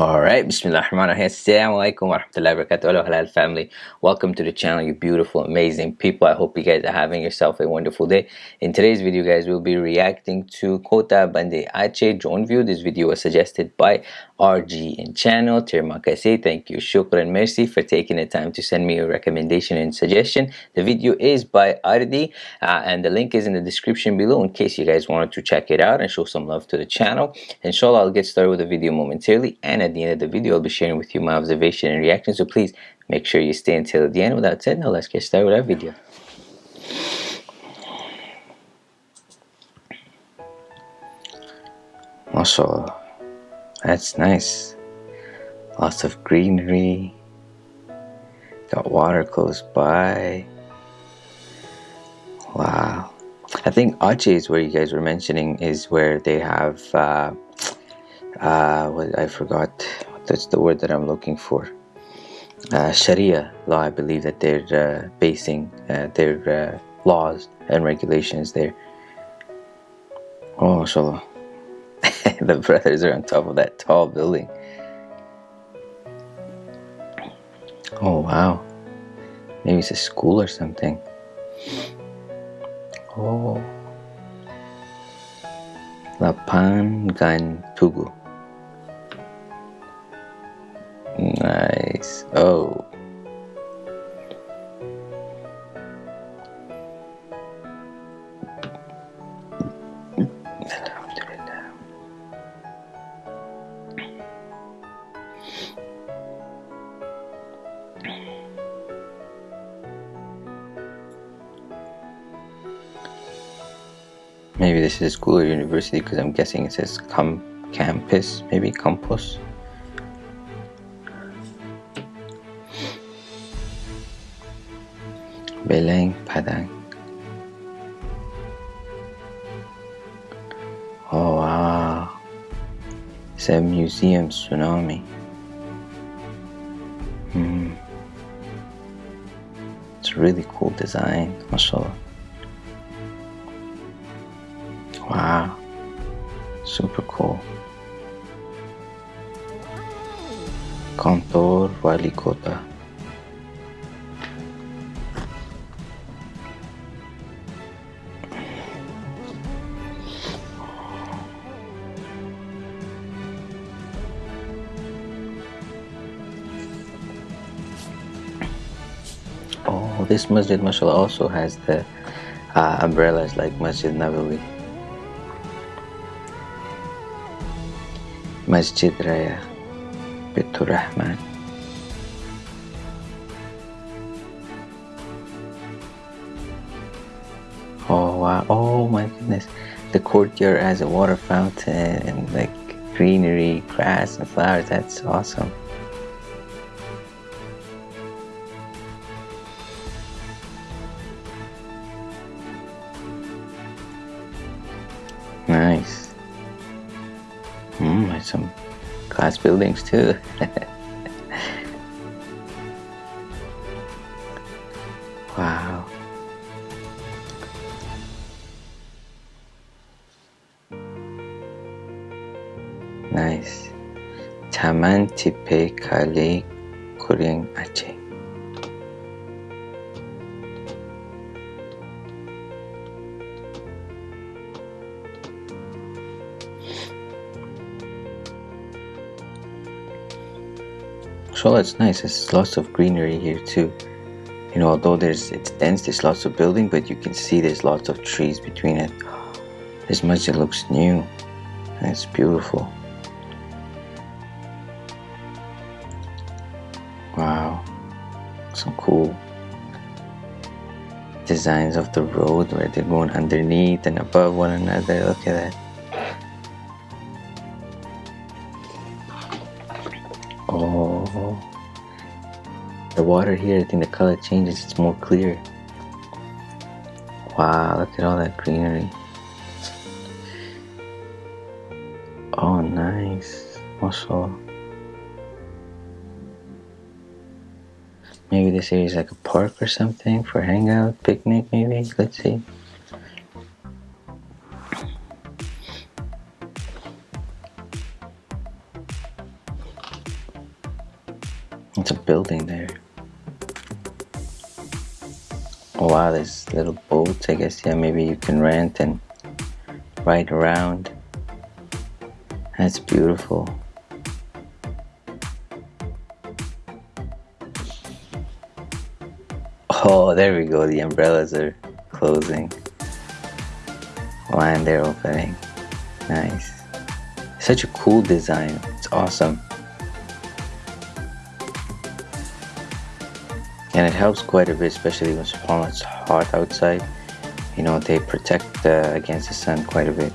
Bismillahirrahmanirrahim. Assalamu alaikum wa rahmatullahi wa barakatuh. Halal family. Welcome to the channel, you beautiful, amazing people. I hope you guys are having yourself a wonderful day. In today's video, guys, we'll be reacting to Kota Banda Aceh drone view. This video was suggested by RG and channel. Terima kasih. Thank you. Shukran. Merci for taking the time to send me a recommendation and suggestion. The video is by Ardi uh, and the link is in the description below in case you guys wanted to check it out and show some love to the channel. Inshallah, I'll get started with the video momentarily and at the end of the video, I'll be sharing with you my observation and reaction. So please make sure you stay until the end. Without said, now let's get started with our video. MashaAllah. That's nice. Lots of greenery. Got water close by. Wow. I think Aceh is where you guys were mentioning is where they have uh, uh, what I forgot that's the word that I'm looking for uh, Sharia law I believe that they're uh, basing uh, their uh, laws and regulations there oh mashallah the brothers are on top of that tall building. Oh wow. Maybe it's a school or something. Oh. Lapangan Tugu Nice. Oh. Maybe this is a school or university because I'm guessing it says campus, maybe campus. Beleng Padang. Oh wow. It's a museum tsunami. Hmm. It's a really cool design, mashallah. Wow. Super cool. Kantor Wali Kota. Oh, this Masjid mashallah also has the uh, umbrellas like Masjid Nabawi. Raya Bitur Rahman. Oh wow, oh my goodness. The courtyard has a water fountain and like greenery, grass and flowers. That's awesome. Nice. Glass buildings too. wow. Nice. Taman Tipe Kale Kuring Aceh. It's nice. There's lots of greenery here too. You know, although there's it's dense, there's lots of building, but you can see there's lots of trees between it. This masjid looks new. And it's beautiful. Wow. Some cool designs of the road where they're going underneath and above one another. Look at that. Oh, the water here, I think the color changes, it's more clear. Wow, look at all that greenery. Oh, nice. Also, maybe this area is like a park or something for hangout, picnic, maybe. Let's see. It's a building there. Oh wow, there's little boats. I guess yeah, maybe you can rent and ride around. That's beautiful. Oh, there we go. The umbrellas are closing. And they're opening. Nice. Such a cool design. It's awesome. And it helps quite a bit, especially when it's hot outside. You know, they protect uh, against the sun quite a bit.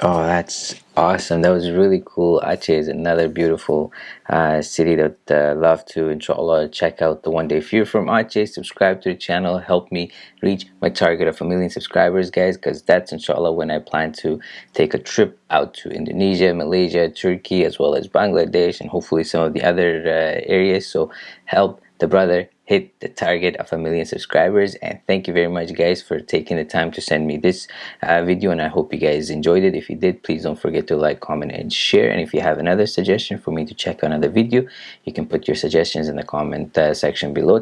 Oh, that's awesome. That was really cool. Aceh is another beautiful uh, city that uh, love to, inshallah, check out the one day. If you're from Aceh, subscribe to the channel. Help me reach my target of a million subscribers, guys, because that's, inshallah, when I plan to take a trip out to Indonesia, Malaysia, Turkey, as well as Bangladesh, and hopefully some of the other uh, areas. So help the brother hit the target of a million subscribers and thank you very much guys for taking the time to send me this uh, video and I hope you guys enjoyed it. If you did please don't forget to like comment and share. And if you have another suggestion for me to check another video you can put your suggestions in the comment uh, section below.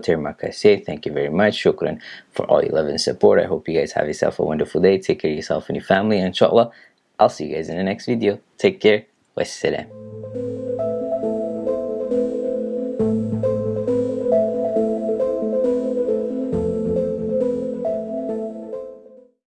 Say thank you very much. Shukran for all your love and support. I hope you guys have yourself a wonderful day. Take care of yourself and your family. Inshallah I'll see you guys in the next video. Take care. Wassalam